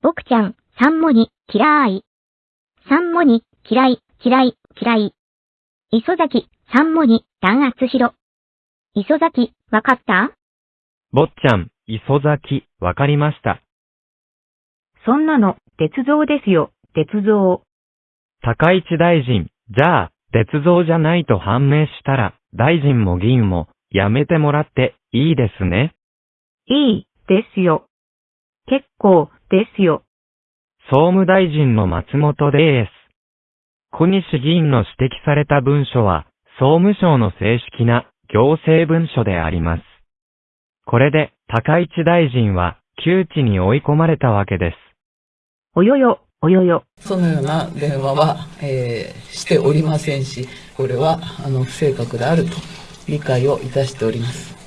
僕ちゃん、三文に、嫌い。三文に、嫌い、嫌い、嫌い。磯崎、三文に、弾圧しろ。磯崎、わかった？坊ちゃん、磯崎、わかりました。そんなの、鉄道ですよ、鉄道。高市大臣、じゃあ、鉄道じゃないと判明したら、大臣も議員も、やめてもらって、いいですね？いい、ですよ。結構、ですよ。総務大臣の松本です。小西議員の指摘された文書は、総務省の正式な行政文書であります。これで、高市大臣は、窮地に追い込まれたわけです。およよ、およよ。そのような電話は、えーしておりませんし、これはあの不正確であると理解をいたしております。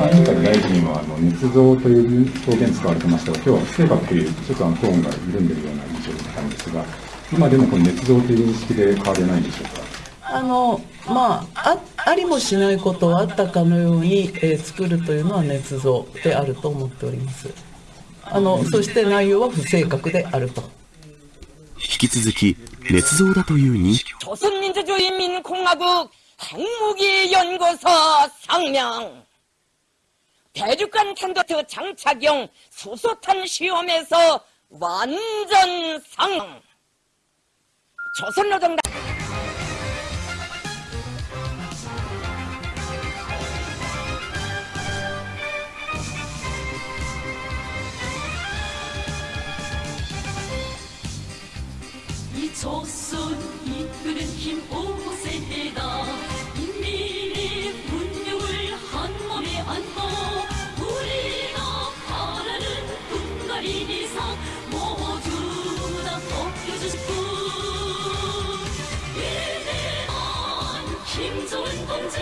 参議院会大臣はあの捏造という表現使われてましたが、今日は不正確という、ちょっとあのトーンが緩んでいるような印象だったんですが、今でもこの捏造という認識で変わりはないんでしょうか。あのまあ、あありもしないことをあったかのように、えー作るというのは捏造であると思っております。あのそして内容は不正確であると。引き続き、捏造だという認識 조선민주주의인민공화국 핵무기연구소 상명 대륙간 탄도트 장착용 수소탄 시험에서 완전 상! 조선노동당 이 조선 이끄는 힘 김정은 동지.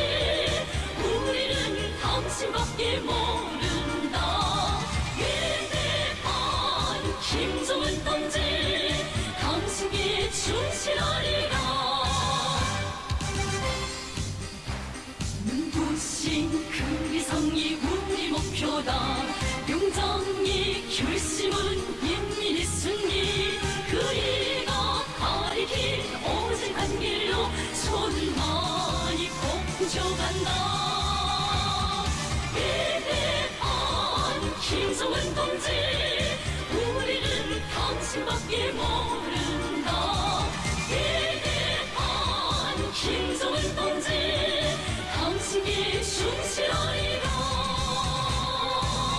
우리는 당신밖에 모른다. 위대한 김정은 동지 김정은 동지 우리는 당신밖에 모른다